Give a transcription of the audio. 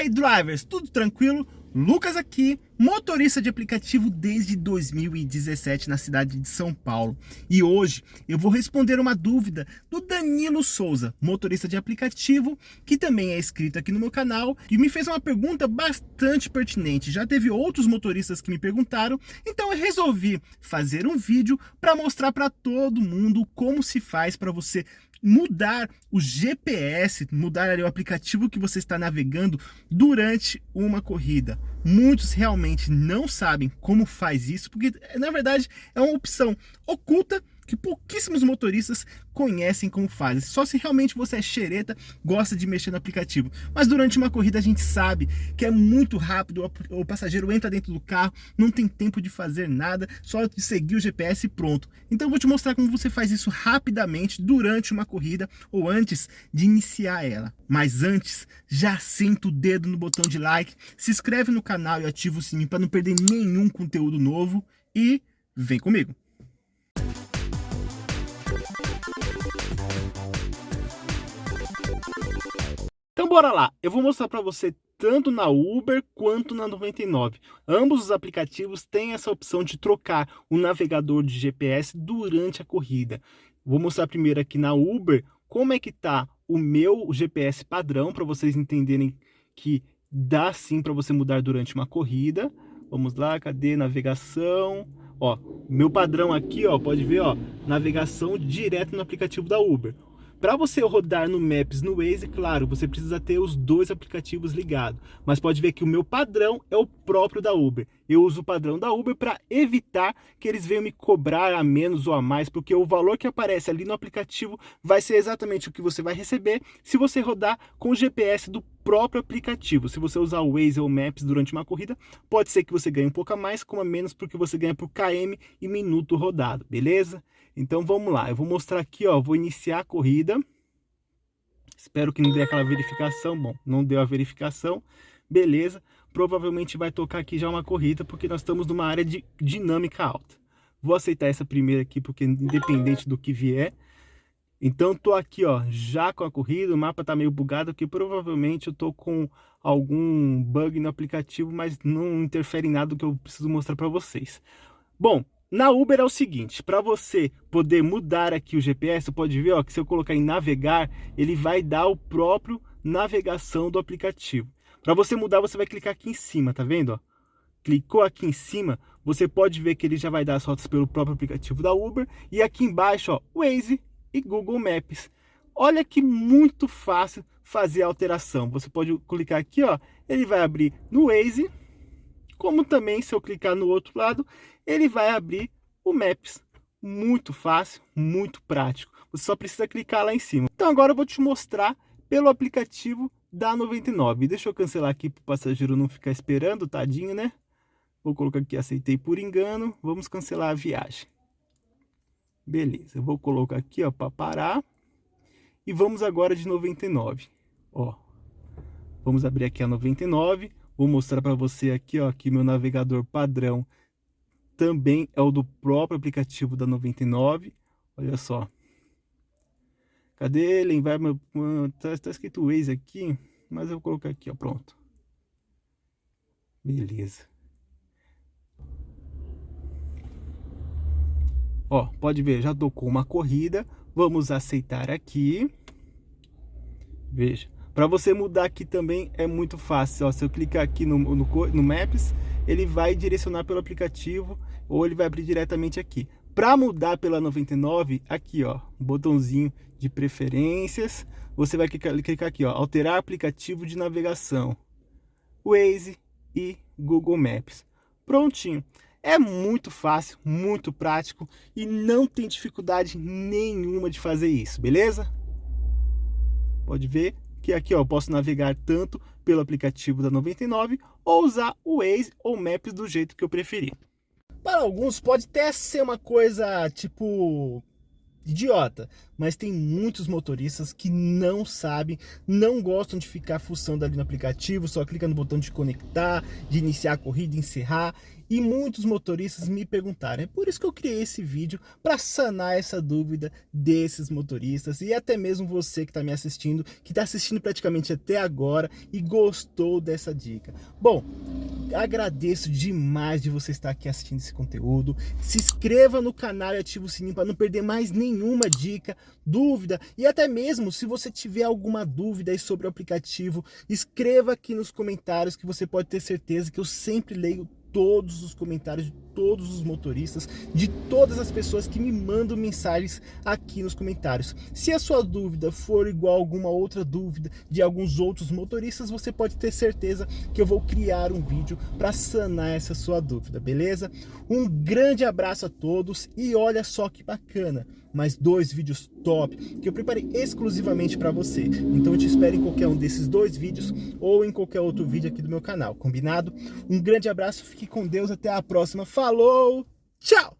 aí, drivers, tudo tranquilo? Lucas aqui, motorista de aplicativo desde 2017 na cidade de São Paulo. E hoje eu vou responder uma dúvida do Danilo Souza, motorista de aplicativo, que também é inscrito aqui no meu canal e me fez uma pergunta bastante pertinente. Já teve outros motoristas que me perguntaram, então eu resolvi fazer um vídeo para mostrar para todo mundo como se faz para você mudar o GPS, mudar ali o aplicativo que você está navegando durante uma corrida. Muitos realmente não sabem como faz isso, porque na verdade é uma opção oculta que pouquíssimos motoristas conhecem como fazem. Só se realmente você é xereta, gosta de mexer no aplicativo. Mas durante uma corrida a gente sabe que é muito rápido, o passageiro entra dentro do carro, não tem tempo de fazer nada, só de seguir o GPS e pronto. Então eu vou te mostrar como você faz isso rapidamente durante uma corrida ou antes de iniciar ela. Mas antes, já senta o dedo no botão de like, se inscreve no canal e ativa o sininho para não perder nenhum conteúdo novo e vem comigo. Bora lá, eu vou mostrar para você tanto na Uber quanto na 99. Ambos os aplicativos têm essa opção de trocar o navegador de GPS durante a corrida. Vou mostrar primeiro aqui na Uber como é que tá o meu GPS padrão para vocês entenderem que dá sim para você mudar durante uma corrida. Vamos lá, cadê navegação? Ó, meu padrão aqui, ó, pode ver, ó, navegação direto no aplicativo da Uber. Para você rodar no Maps, no Waze, claro, você precisa ter os dois aplicativos ligados. Mas pode ver que o meu padrão é o próprio da Uber. Eu uso o padrão da Uber para evitar que eles venham me cobrar a menos ou a mais, porque o valor que aparece ali no aplicativo vai ser exatamente o que você vai receber se você rodar com o GPS do próprio aplicativo. Se você usar o Waze ou Maps durante uma corrida, pode ser que você ganhe um pouco a mais, como a menos, porque você ganha por KM e minuto rodado, beleza? Então vamos lá, eu vou mostrar aqui, ó, vou iniciar a corrida. Espero que não dê aquela verificação. Bom, não deu a verificação. Beleza. Provavelmente vai tocar aqui já uma corrida, porque nós estamos numa área de dinâmica alta. Vou aceitar essa primeira aqui, porque independente do que vier. Então tô aqui, ó, já com a corrida, o mapa tá meio bugado, que provavelmente eu tô com algum bug no aplicativo, mas não interfere em nada do que eu preciso mostrar para vocês. Bom, na Uber é o seguinte, para você poder mudar aqui o GPS, pode ver ó, que se eu colocar em navegar, ele vai dar o próprio navegação do aplicativo. Para você mudar, você vai clicar aqui em cima, tá vendo? Ó? Clicou aqui em cima, você pode ver que ele já vai dar as rotas pelo próprio aplicativo da Uber. E aqui embaixo, ó, Waze e Google Maps. Olha que muito fácil fazer a alteração. Você pode clicar aqui, ó, ele vai abrir no Waze, como também se eu clicar no outro lado, ele vai abrir o Maps. Muito fácil, muito prático. Você só precisa clicar lá em cima. Então agora eu vou te mostrar pelo aplicativo da 99. Deixa eu cancelar aqui para o passageiro não ficar esperando, tadinho, né? Vou colocar aqui, aceitei por engano. Vamos cancelar a viagem. Beleza, eu vou colocar aqui, ó, para parar. E vamos agora de 99. Ó, vamos abrir aqui a 99. Vou mostrar para você aqui, ó, que meu navegador padrão também é o do próprio aplicativo da 99. Olha só. Cadê ele? Vai, tá, tá escrito Waze aqui, mas eu vou colocar aqui, ó, pronto. Beleza. Ó, pode ver, já tocou uma corrida. Vamos aceitar aqui. Veja. Para você mudar aqui também é muito fácil. Ó, se eu clicar aqui no, no, no Maps, ele vai direcionar pelo aplicativo ou ele vai abrir diretamente aqui. Para mudar pela 99, aqui ó, botãozinho de preferências, você vai clicar, aqui ó, alterar aplicativo de navegação, Waze e Google Maps. Prontinho. É muito fácil, muito prático e não tem dificuldade nenhuma de fazer isso, beleza? Pode ver que aqui ó, eu posso navegar tanto pelo aplicativo da 99 ou usar o Waze ou Maps do jeito que eu preferir. Para alguns pode até ser uma coisa tipo idiota, mas tem muitos motoristas que não sabem, não gostam de ficar fuçando ali no aplicativo, só clica no botão de conectar, de iniciar a corrida, encerrar, e muitos motoristas me perguntaram. É por isso que eu criei esse vídeo, para sanar essa dúvida desses motoristas e até mesmo você que está me assistindo, que está assistindo praticamente até agora e gostou dessa dica. Bom, agradeço demais de você estar aqui assistindo esse conteúdo. Se inscreva no canal e ative o sininho para não perder mais nenhuma dica, dúvida e até mesmo se você tiver alguma dúvida sobre o aplicativo, escreva aqui nos comentários que você pode ter certeza que eu sempre leio todos os comentários de todos os motoristas, de todas as pessoas que me mandam mensagens aqui nos comentários. Se a sua dúvida for igual a alguma outra dúvida de alguns outros motoristas, você pode ter certeza que eu vou criar um vídeo para sanar essa sua dúvida, beleza? Um grande abraço a todos e olha só que bacana! Mais dois vídeos top que eu preparei exclusivamente para você. Então eu te espero em qualquer um desses dois vídeos ou em qualquer outro vídeo aqui do meu canal, combinado? Um grande abraço, fique com Deus, até a próxima, falou, tchau!